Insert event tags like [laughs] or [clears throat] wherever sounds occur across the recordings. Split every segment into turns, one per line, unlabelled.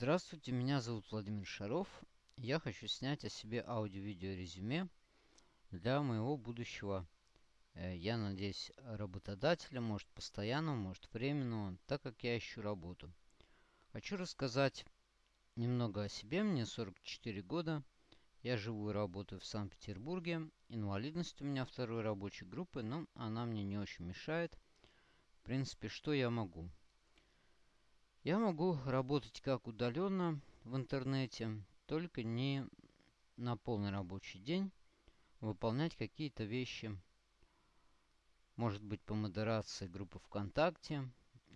Здравствуйте, меня зовут Владимир Шаров. Я хочу снять о себе аудио-видео резюме для моего будущего, э, я надеюсь, работодателя, может постоянного, может временного, так как я ищу работу. Хочу рассказать немного о себе. Мне 44 года. Я живу и работаю в Санкт-Петербурге. Инвалидность у меня второй рабочей группы, но она мне не очень мешает. В принципе, что я могу? Я могу работать как удаленно в интернете, только не на полный рабочий день, выполнять какие-то вещи, может быть по модерации группы ВКонтакте,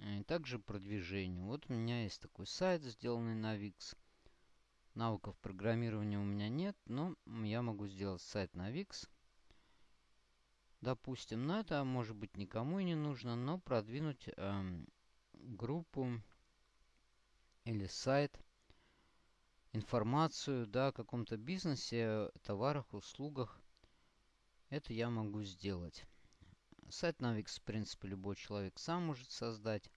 и э, также продвижению. Вот у меня есть такой сайт, сделанный на Wix. Навыков программирования у меня нет, но я могу сделать сайт на Wix. Допустим, но это может быть никому и не нужно, но продвинуть э, группу или сайт, информацию да, о каком-то бизнесе, товарах, услугах. Это я могу сделать. Сайт Navix, в принципе, любой человек сам может создать.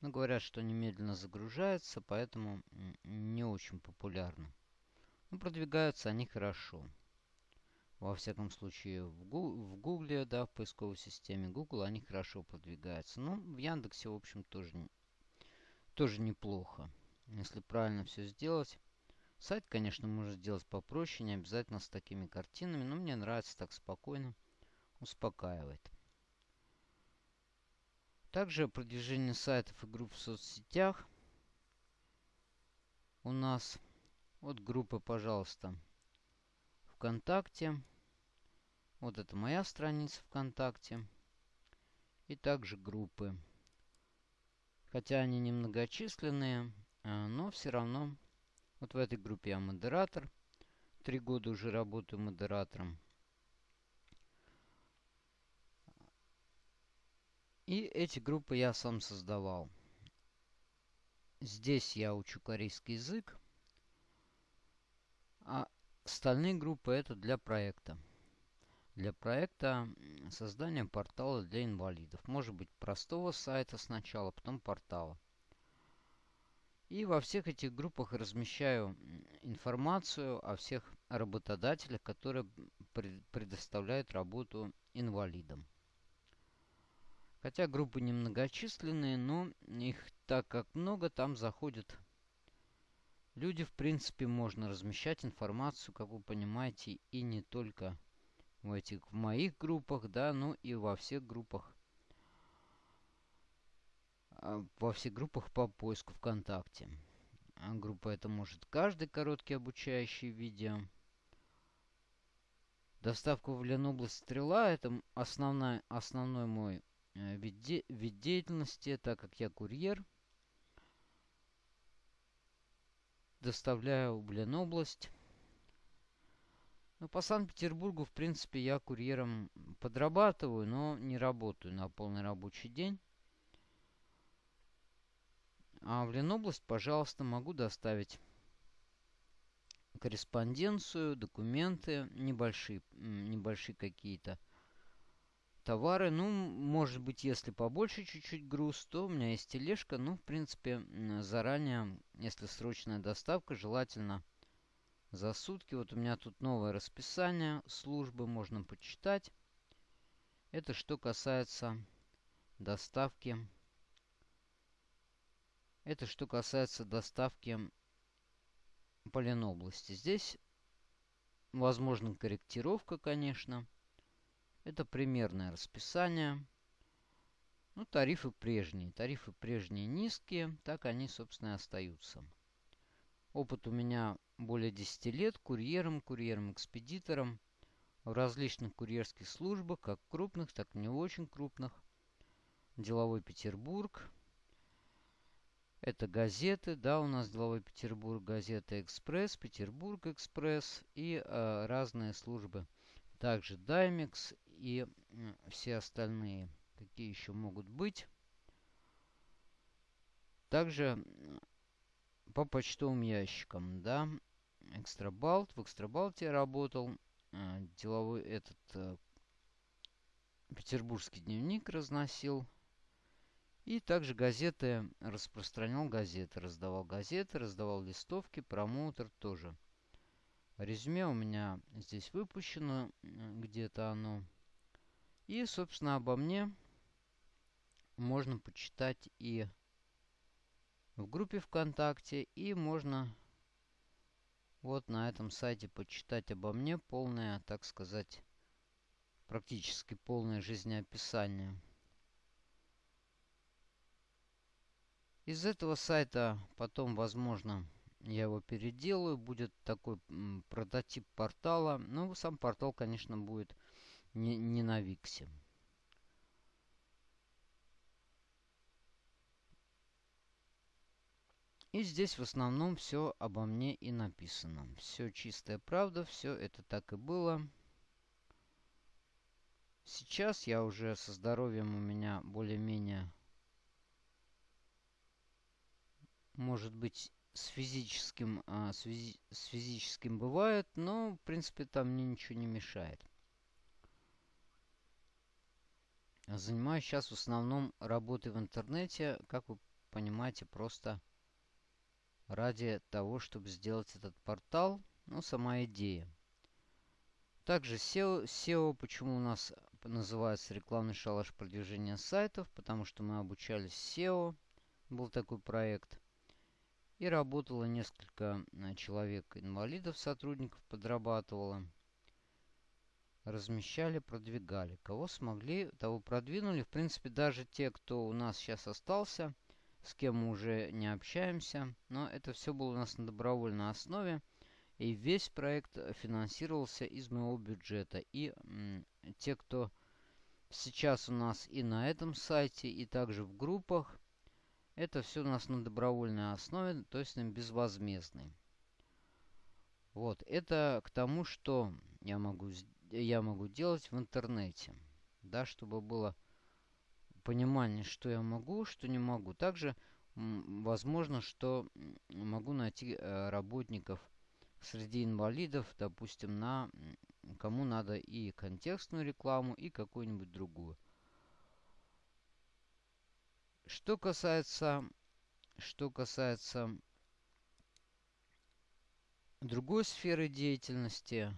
Но говорят, что немедленно загружается, поэтому не очень популярно. Но продвигаются они хорошо. Во всяком случае, в, Гугле, да, в поисковой системе Google они хорошо продвигаются. Ну, в Яндексе, в общем, тоже тоже неплохо, если правильно все сделать. Сайт, конечно, можно сделать попроще, не обязательно с такими картинами, но мне нравится так спокойно, успокаивает. Также продвижение сайтов и групп в соцсетях у нас. Вот группы, пожалуйста, ВКонтакте. Вот это моя страница ВКонтакте. И также группы. Хотя они немногочисленные, а, но все равно. Вот в этой группе я модератор. Три года уже работаю модератором. И эти группы я сам создавал. Здесь я учу корейский язык. А остальные группы это для проекта для проекта создания портала для инвалидов. Может быть простого сайта сначала, потом портала. И во всех этих группах размещаю информацию о всех работодателях, которые предоставляют работу инвалидам. Хотя группы немногочисленные, но их так как много, там заходят люди. В принципе, можно размещать информацию, как вы понимаете, и не только в этих в моих группах, да, ну и во всех группах. А, во всех группах по поиску ВКонтакте. А группа это может каждый короткий обучающий видео. Доставка в Ленобласть Стрела это основной, основной мой э, вид, де, вид деятельности, так как я курьер. Доставляю в Ленобласть. Ну, по Санкт-Петербургу, в принципе, я курьером подрабатываю, но не работаю на полный рабочий день. А в Ленобласть, пожалуйста, могу доставить корреспонденцию, документы, небольшие, небольшие какие-то товары. Ну, может быть, если побольше чуть-чуть груз, то у меня есть тележка. Ну, в принципе, заранее, если срочная доставка, желательно за сутки. Вот у меня тут новое расписание службы, можно почитать. Это что касается доставки. Это что касается доставки по Ленобласти. Здесь возможна корректировка, конечно. Это примерное расписание. Ну, тарифы прежние. Тарифы прежние низкие, так они, собственно, и остаются. Опыт у меня более 10 лет курьером, курьером-экспедитором в различных курьерских службах, как крупных, так и не очень крупных. Деловой Петербург. Это газеты, да, у нас Деловой Петербург, газета Экспресс, Петербург Экспресс и э, разные службы. Также Даймикс и э, все остальные, какие еще могут быть. Также по почтовым ящикам, да. Экстрабалт. В Экстрабалте работал. Э, деловой этот э, петербургский дневник разносил. И также газеты, распространял газеты, раздавал газеты, раздавал листовки, промоутер тоже. Резюме у меня здесь выпущено, где-то оно. И, собственно, обо мне можно почитать и в группе ВКонтакте, и можно вот на этом сайте почитать обо мне полное, так сказать, практически полное жизнеописание. Из этого сайта потом, возможно, я его переделаю. Будет такой прототип портала. Но сам портал, конечно, будет не, не на Виксе. И здесь в основном все обо мне и написано. Все чистая правда, все это так и было. Сейчас я уже со здоровьем у меня более-менее может быть, с физическим, а, с, физи с физическим бывает, но, в принципе, там мне ничего не мешает. Занимаюсь сейчас в основном работой в интернете, как вы понимаете, просто ради того, чтобы сделать этот портал, ну, сама идея. Также SEO, SEO почему у нас называется рекламный шалаш продвижения сайтов, потому что мы обучались SEO, был такой проект. И работало несколько э, человек инвалидов, сотрудников подрабатывало. Размещали, продвигали. Кого смогли, того продвинули. В принципе, даже те, кто у нас сейчас остался, с кем мы уже не общаемся. Но это все было у нас на добровольной основе. И весь проект финансировался из моего бюджета. И те, кто сейчас у нас и на этом сайте, и также в группах, это все у нас на добровольной основе, то есть на безвозмездной. Вот, это к тому, что я могу, я могу делать в интернете. Да, чтобы было понимание, что я могу, что не могу. Также возможно, что могу найти э, работников среди инвалидов, допустим, на кому надо и контекстную рекламу, и какую-нибудь другую. Что касается, что касается другой сферы деятельности,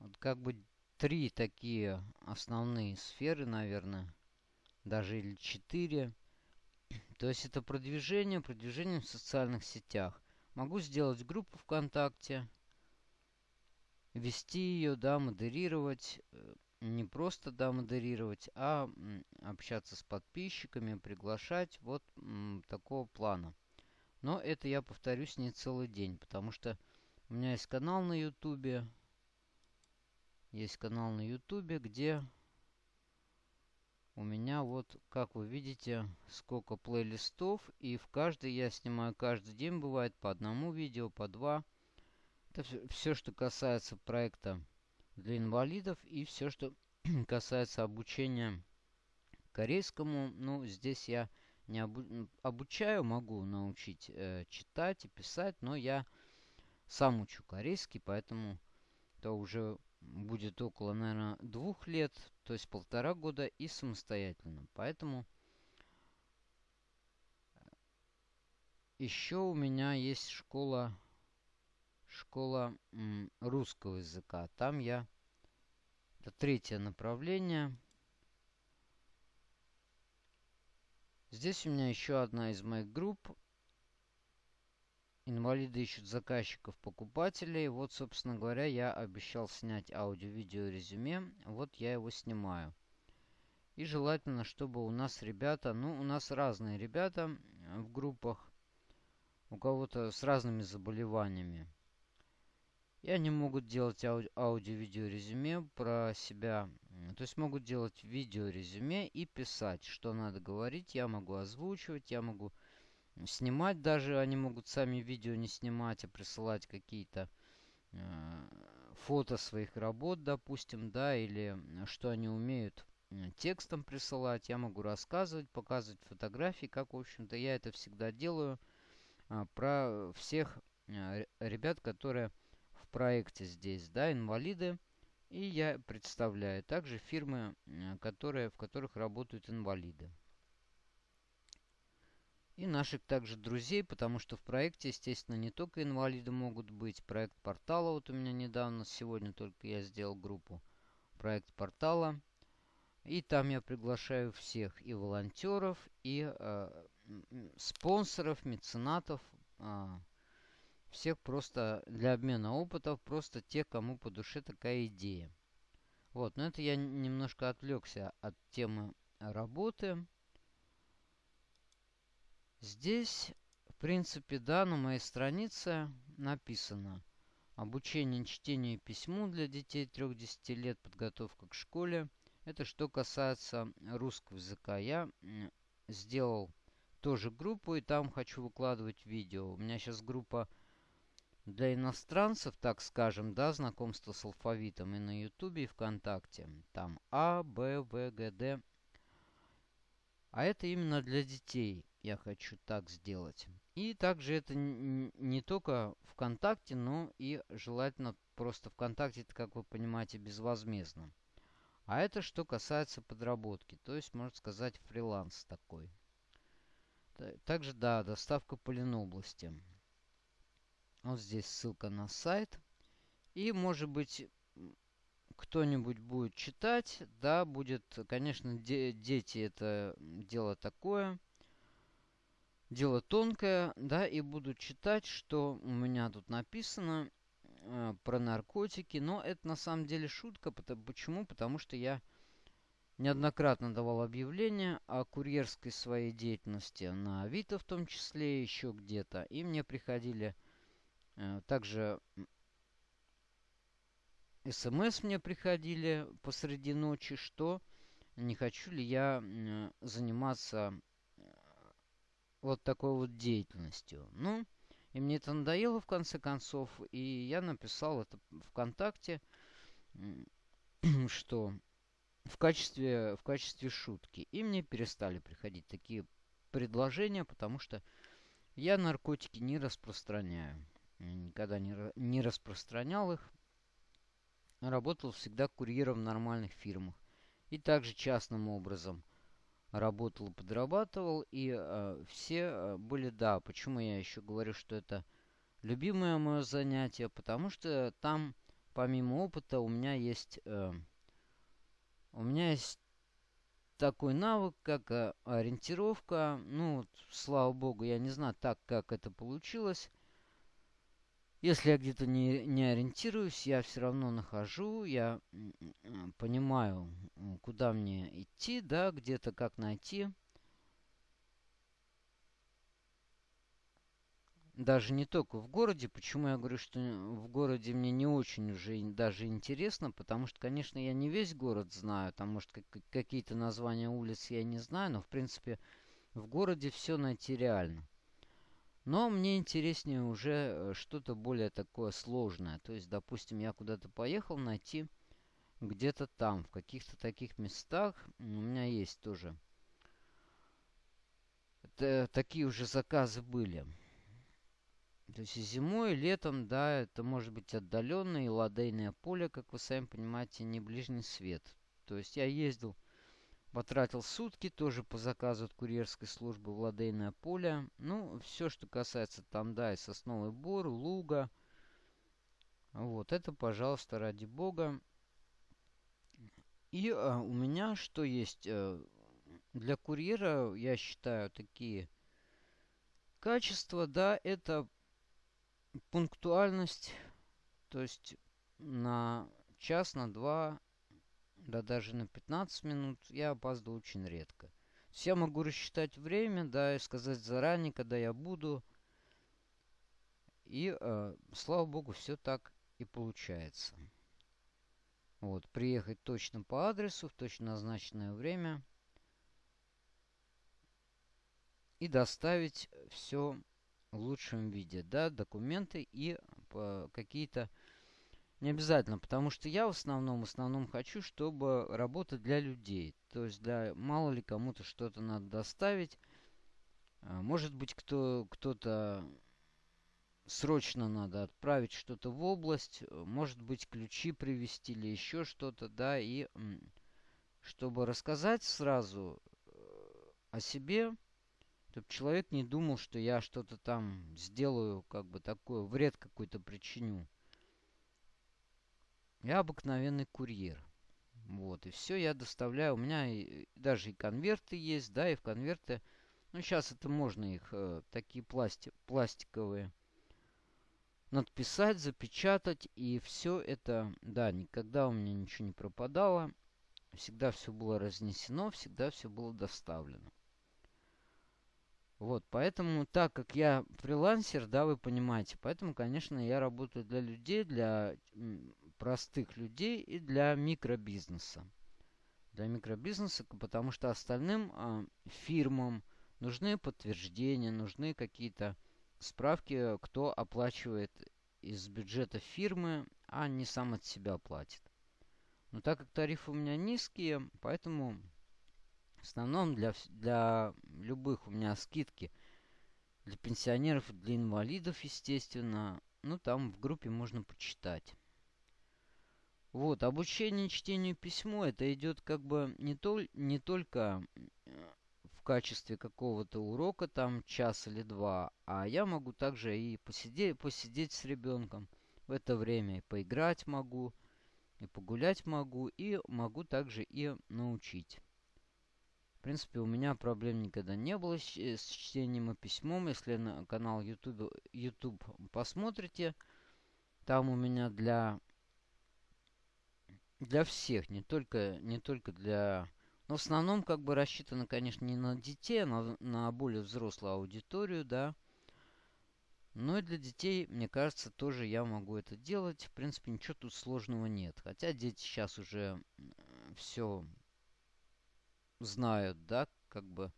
вот как бы три такие основные сферы, наверное, даже или четыре. [clears throat] То есть это продвижение, продвижение в социальных сетях. Могу сделать группу ВКонтакте, вести ее, да, модерировать, э, не просто, да, модерировать, а общаться с подписчиками, приглашать, вот такого плана. Но это я повторюсь не целый день, потому что у меня есть канал на ютубе, есть канал на ютубе, где у меня вот, как вы видите, сколько плейлистов, и в каждый я снимаю каждый день, бывает по одному видео, по два. Это все, что касается проекта для инвалидов и все, что [clears throat] касается обучения корейскому, ну, здесь я не обу обучаю, могу научить э, читать и писать, но я сам учу корейский, поэтому это уже будет около, наверное, двух лет, то есть полтора года и самостоятельно. Поэтому еще у меня есть школа школа русского языка. Там я... Это третье направление. Здесь у меня еще одна из моих групп. Инвалиды ищут заказчиков, покупателей. Вот, собственно говоря, я обещал снять аудио-видео резюме. Вот я его снимаю. И желательно, чтобы у нас ребята, ну, у нас разные ребята в группах. У кого-то с разными заболеваниями. И они могут делать ауди аудио-видео резюме про себя. То есть могут делать видео резюме и писать, что надо говорить. Я могу озвучивать, я могу снимать даже. Они могут сами видео не снимать, а присылать какие-то э, фото своих работ, допустим, да, или что они умеют текстом присылать. Я могу рассказывать, показывать фотографии, как, в общем-то, я это всегда делаю. А, про всех э, ребят, которые проекте здесь, да, инвалиды. И я представляю также фирмы, которые, в которых работают инвалиды. И наших также друзей, потому что в проекте, естественно, не только инвалиды могут быть. Проект портала, вот у меня недавно, сегодня только я сделал группу. Проект портала. И там я приглашаю всех и волонтеров, и э, спонсоров, меценатов, э, всех просто для обмена опытов, просто тех, кому по душе такая идея. Вот, но это я немножко отвлекся от темы работы. Здесь, в принципе, да, на моей странице написано Обучение чтению и письму для детей 3-10 лет, подготовка к школе. Это что касается русского языка. Я сделал тоже группу, и там хочу выкладывать видео. У меня сейчас группа для иностранцев, так скажем, да, знакомство с алфавитом и на Ютубе, и ВКонтакте. Там А, Б, В, Г, Д. А это именно для детей я хочу так сделать. И также это не только ВКонтакте, но и желательно просто ВКонтакте, это, как вы понимаете, безвозмездно. А это что касается подработки, то есть, можно сказать, фриланс такой. Также, да, доставка по Ленобласти. Вот здесь ссылка на сайт. И, может быть, кто-нибудь будет читать. Да, будет, конечно, де дети это дело такое дело тонкое, да, и буду читать, что у меня тут написано э, про наркотики, но это на самом деле шутка. Потому, почему? Потому что я неоднократно давал объявления о курьерской своей деятельности на Авито в том числе, еще где-то. И мне приходили э, также смс мне приходили посреди ночи, что не хочу ли я э, заниматься вот такой вот деятельностью. Ну, и мне это надоело в конце концов, и я написал это ВКонтакте, [clears throat] что в качестве, в качестве шутки. И мне перестали приходить такие предложения, потому что я наркотики не распространяю. Никогда не, не распространял их. Работал всегда курьером в нормальных фирмах. И также частным образом – работал, подрабатывал, и э, все э, были, да, почему я еще говорю, что это любимое мое занятие, потому что там, помимо опыта, у меня есть, э, у меня есть такой навык, как э, ориентировка, ну, слава богу, я не знаю так, как это получилось, если я где-то не, не ориентируюсь, я все равно нахожу, я понимаю, куда мне идти, да, где-то как найти. Даже не только в городе. Почему я говорю, что в городе мне не очень уже даже интересно, потому что, конечно, я не весь город знаю, там, может, какие-то названия улиц я не знаю, но, в принципе, в городе все найти реально. Но мне интереснее уже э, что-то более такое сложное. То есть, допустим, я куда-то поехал найти где-то там, в каких-то таких местах. У меня есть тоже. Это, такие уже заказы были. То есть зимой, и летом, да, это может быть отдаленное и ладейное поле, как вы сами понимаете, не ближний свет. То есть я ездил Потратил сутки тоже по заказу от курьерской службы в Ладейное поле. Ну, все, что касается там, да, и Сосновый Бор, Луга. Вот, это, пожалуйста, ради бога. И а, у меня что есть? А, для курьера, я считаю, такие качества, да, это пунктуальность. То есть на час, на два да даже на 15 минут я опаздываю очень редко. я могу рассчитать время, да, и сказать заранее, когда я буду. И, э, слава богу, все так и получается. Вот, приехать точно по адресу, в точно назначенное время. И доставить все в лучшем виде, да, документы и э, какие-то не обязательно, потому что я в основном, в основном хочу, чтобы работать для людей. То есть для мало ли кому-то что-то надо доставить. А, может быть, кто, кто-то срочно надо отправить что-то в область. Может быть, ключи привезти или еще что-то, да. И чтобы рассказать сразу э, о себе, Чтобы человек не думал, что я что-то там сделаю, как бы такое, вред какой-то причиню. Я обыкновенный курьер. Вот, и все я доставляю. У меня и, даже и конверты есть, да, и в конверты... Ну, сейчас это можно их, э, такие пласти, пластиковые, надписать, запечатать. И все это, да, никогда у меня ничего не пропадало. Всегда все было разнесено, всегда все было доставлено. Вот, поэтому, так как я фрилансер, да, вы понимаете, поэтому, конечно, я работаю для людей, для простых людей и для микробизнеса. Для микробизнеса, потому что остальным э, фирмам нужны подтверждения, нужны какие-то справки, кто оплачивает из бюджета фирмы, а не сам от себя платит. Но так как тарифы у меня низкие, поэтому в основном для, для любых у меня скидки для пенсионеров, для инвалидов, естественно. Ну, там в группе можно почитать. Вот, обучение чтению письму, это идет как бы не, то, не только в качестве какого-то урока, там час или два, а я могу также и посидеть, посидеть с ребенком в это время, и поиграть могу, и погулять могу, и могу также и научить. В принципе, у меня проблем никогда не было с, с чтением и письмом. Если на канал YouTube, YouTube посмотрите, там у меня для для всех, не только, не только для... Но в основном как бы рассчитано, конечно, не на детей, а на, на более взрослую аудиторию, да. Но и для детей, мне кажется, тоже я могу это делать. В принципе, ничего тут сложного нет. Хотя дети сейчас уже все знают, да, как бы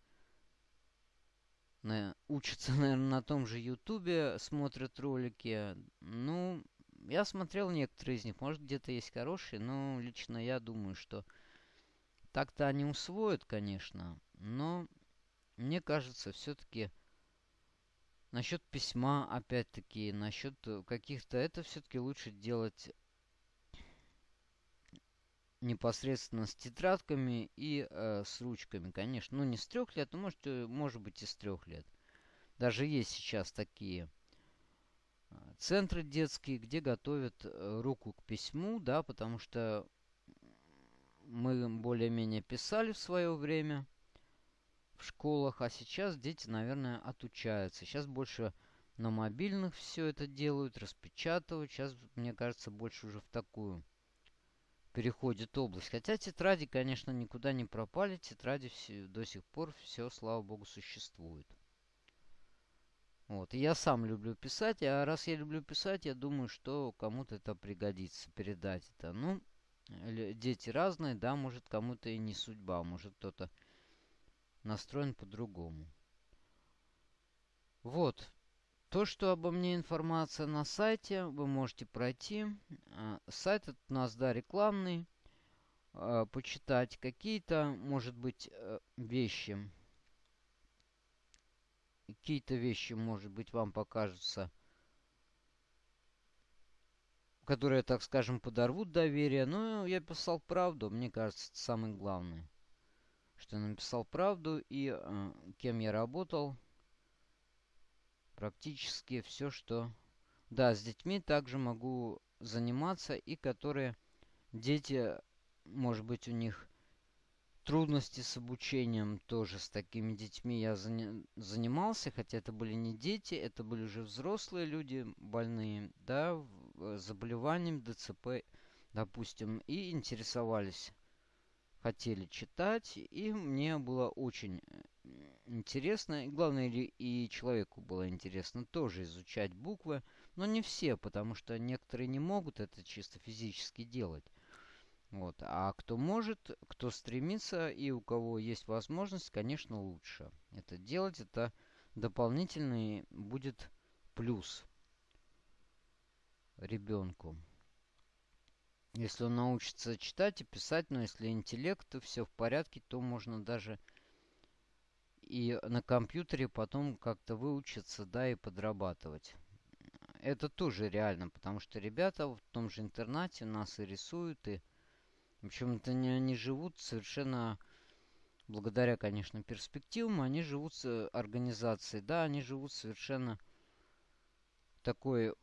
на, учатся, [laughs] наверное, на том же Ютубе, смотрят ролики. Ну, я смотрел некоторые из них. Может, где-то есть хорошие, но лично я думаю, что так-то они усвоят, конечно. Но мне кажется, все-таки насчет письма, опять-таки, насчет каких-то... Это все-таки лучше делать непосредственно с тетрадками и э, с ручками, конечно. Ну, не с трех лет, но может, э, может быть и с трех лет. Даже есть сейчас такие центры детские, где готовят э, руку к письму, да, потому что мы более-менее писали в свое время в школах, а сейчас дети, наверное, отучаются. Сейчас больше на мобильных все это делают, распечатывают. Сейчас, мне кажется, больше уже в такую переходит область. Хотя тетради, конечно, никуда не пропали. Тетради все, до сих пор все, слава богу, существуют. Вот. Я сам люблю писать, а раз я люблю писать, я думаю, что кому-то это пригодится, передать это. Ну, дети разные, да, может кому-то и не судьба, может кто-то настроен по-другому. Вот. То, что обо мне информация на сайте, вы можете пройти. А, сайт у нас, да, рекламный. А, почитать какие-то, может быть, э, вещи какие-то вещи, может быть, вам покажутся, которые, так скажем, подорвут доверие. Но я писал правду, мне кажется, это самое главное. Что я написал правду и э, кем я работал. Практически все, что... Да, с детьми также могу заниматься и которые дети, может быть, у них трудности с обучением тоже с такими детьми я занимался, хотя это были не дети, это были уже взрослые люди больные, да, э, заболеванием ДЦП, допустим, и интересовались, хотели читать, и мне было очень э, интересно, и главное, и человеку было интересно тоже изучать буквы, но не все, потому что некоторые не могут это чисто физически делать. Вот. А кто может, кто стремится и у кого есть возможность, конечно, лучше. Это делать, это дополнительный будет плюс ребенку. Если он научится читать и писать, но если интеллект, то все в порядке, то можно даже и на компьютере потом как-то выучиться, да, и подрабатывать. Это тоже реально, потому что ребята в том же интернате нас и рисуют, и в общем-то, они, они живут совершенно благодаря, конечно, перспективам, они живут с организацией. Да, они живут совершенно такой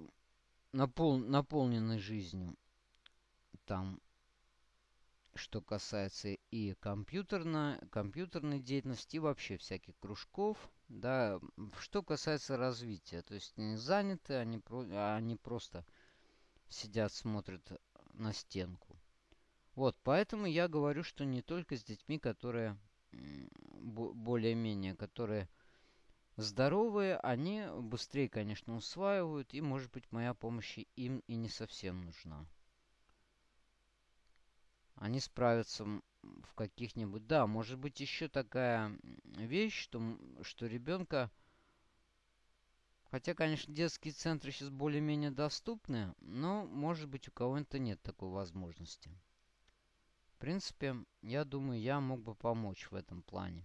напол, наполненной жизнью. Там, что касается и компьютерной, компьютерной деятельности, и вообще всяких кружков. Да, что касается развития, то есть они заняты, они, про, они просто сидят, смотрят на стенку. Вот, поэтому я говорю, что не только с детьми, которые более-менее, которые здоровые, они быстрее, конечно, усваивают, и, может быть, моя помощь им и не совсем нужна. Они справятся в каких-нибудь... Да, может быть, еще такая вещь, что, что ребенка... Хотя, конечно, детские центры сейчас более-менее доступны, но, может быть, у кого-то нет такой возможности. Принципе, я думаю, я мог бы помочь в этом плане.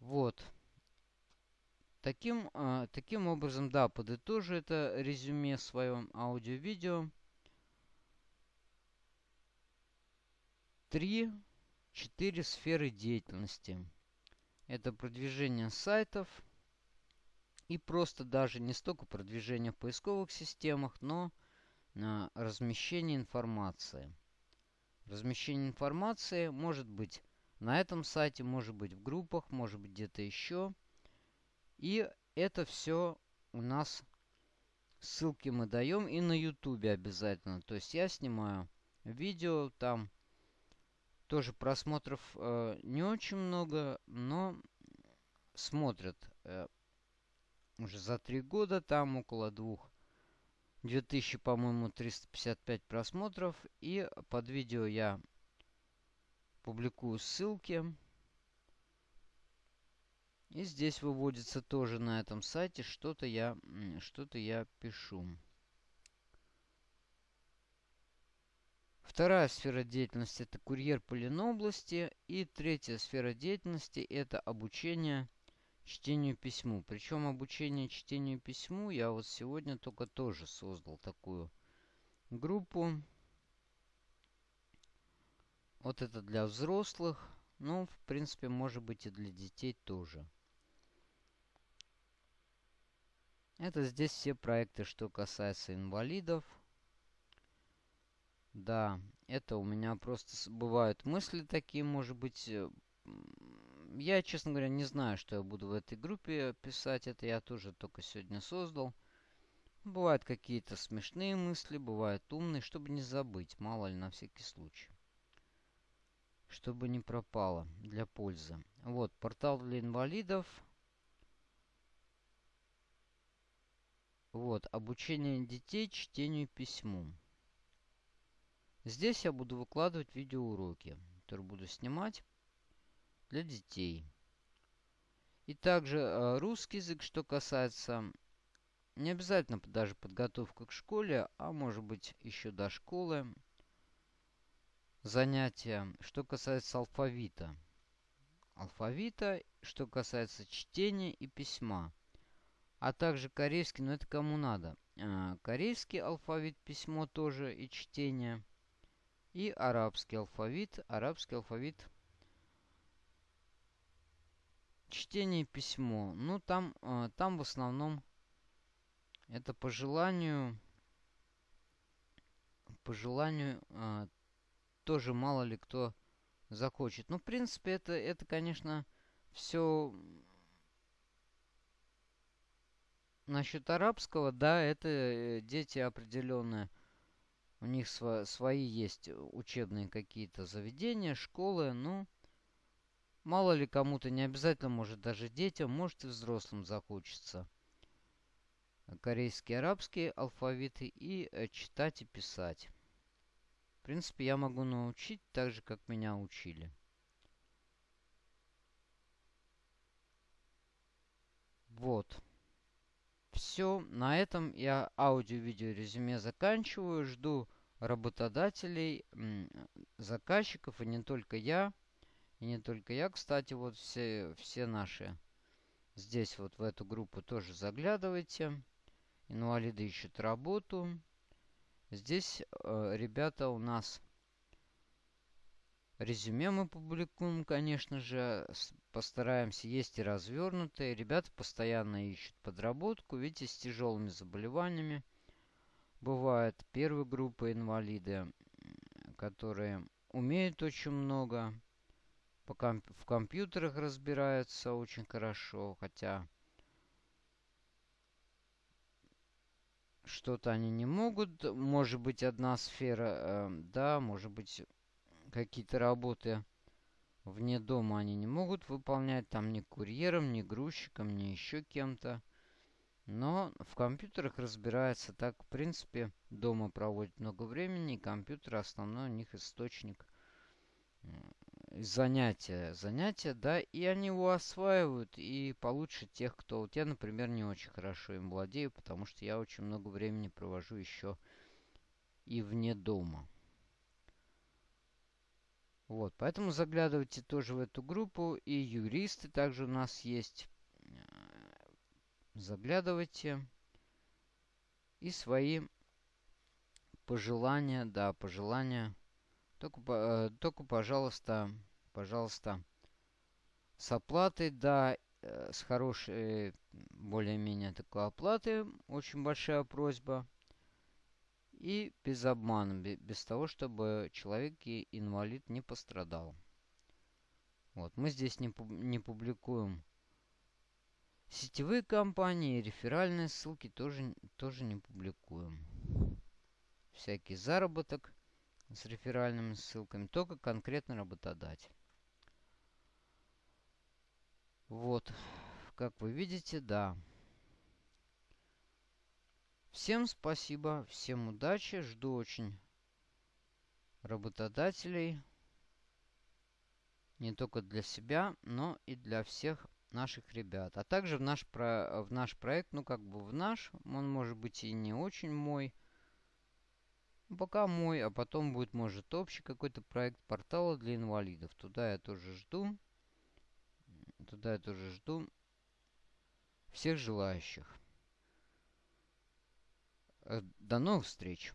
Вот. Таким, э, таким образом, да, подытожу это резюме своем аудио-видео. Три, четыре сферы деятельности. Это продвижение сайтов и просто даже не столько продвижение в поисковых системах, но размещение информации. Размещение информации может быть на этом сайте, может быть в группах, может быть где-то еще. И это все у нас ссылки мы даем и на YouTube обязательно. То есть я снимаю видео, там тоже просмотров э, не очень много, но смотрят э, уже за три года, там около двух. 2000, по-моему, 355 просмотров. И под видео я публикую ссылки. И здесь выводится тоже на этом сайте что-то я, что-то я пишу. Вторая сфера деятельности это курьер по Ленобласти. И третья сфера деятельности это обучение чтению письму. Причем обучение чтению письму я вот сегодня только тоже создал такую группу. Вот это для взрослых. Ну, в принципе, может быть и для детей тоже. Это здесь все проекты, что касается инвалидов. Да, это у меня просто бывают мысли такие, может быть. Я, честно говоря, не знаю, что я буду в этой группе писать. Это я тоже только сегодня создал. Бывают какие-то смешные мысли, бывают умные, чтобы не забыть, мало ли, на всякий случай чтобы не пропало для пользы. Вот, портал для инвалидов. Вот, обучение детей чтению письму. Здесь я буду выкладывать видеоуроки, которые буду снимать для детей. И также э, русский язык, что касается не обязательно даже подготовка к школе, а может быть еще до школы занятия, что касается алфавита. Алфавита, что касается чтения и письма. А также корейский, но это кому надо. А, корейский алфавит, письмо тоже и чтение. И арабский алфавит. Арабский алфавит. Чтение письмо. Ну, там, а, там в основном это по желанию по желанию а, тоже мало ли кто захочет. Ну, в принципе, это, это конечно, все насчет арабского, да, это э, дети определенные. У них сво свои есть учебные какие-то заведения, школы, ну, мало ли кому-то, не обязательно, может, даже детям, может, и взрослым захочется. Корейские, арабские алфавиты и э, читать и писать принципе, я могу научить так же, как меня учили. Вот. Все, на этом я аудио-видео резюме заканчиваю. Жду работодателей, заказчиков, и не только я. И не только я, кстати, вот все, все наши здесь вот в эту группу тоже заглядывайте. Инвалиды ищут работу. Здесь э, ребята у нас Резюме мы публикуем, конечно же, постараемся. Есть и развернутые. Ребята постоянно ищут подработку. Видите, с тяжелыми заболеваниями. Бывает первой группы инвалиды, которые умеют очень много. По комп в компьютерах разбираются очень хорошо, хотя что-то они не могут. Может быть, одна сфера, э, да, может быть, какие-то работы вне дома они не могут выполнять, там ни курьером, ни грузчиком, ни еще кем-то. Но в компьютерах разбирается так, в принципе, дома проводит много времени, и компьютер основной у них источник занятия. Занятия, да, и они его осваивают, и получше тех, кто... Вот я, например, не очень хорошо им владею, потому что я очень много времени провожу еще и вне дома. Вот, поэтому заглядывайте тоже в эту группу. И юристы также у нас есть. Заглядывайте. И свои пожелания, да, пожелания. Только, э, только пожалуйста, пожалуйста, с оплатой, да, э, с хорошей, более-менее такой оплатой. Очень большая просьба. И без обмана, без того, чтобы человек инвалид не пострадал. Вот, мы здесь не, не публикуем сетевые компании, реферальные ссылки тоже, тоже не публикуем. Всякий заработок с реферальными ссылками, только конкретно работодатель. Вот, как вы видите, да. Всем спасибо, всем удачи, жду очень работодателей. Не только для себя, но и для всех наших ребят. А также в наш, про, в наш проект, ну как бы в наш, он может быть и не очень мой. Пока мой, а потом будет, может, общий какой-то проект портала для инвалидов. Туда я тоже жду. Туда я тоже жду всех желающих. Э, до новых встреч!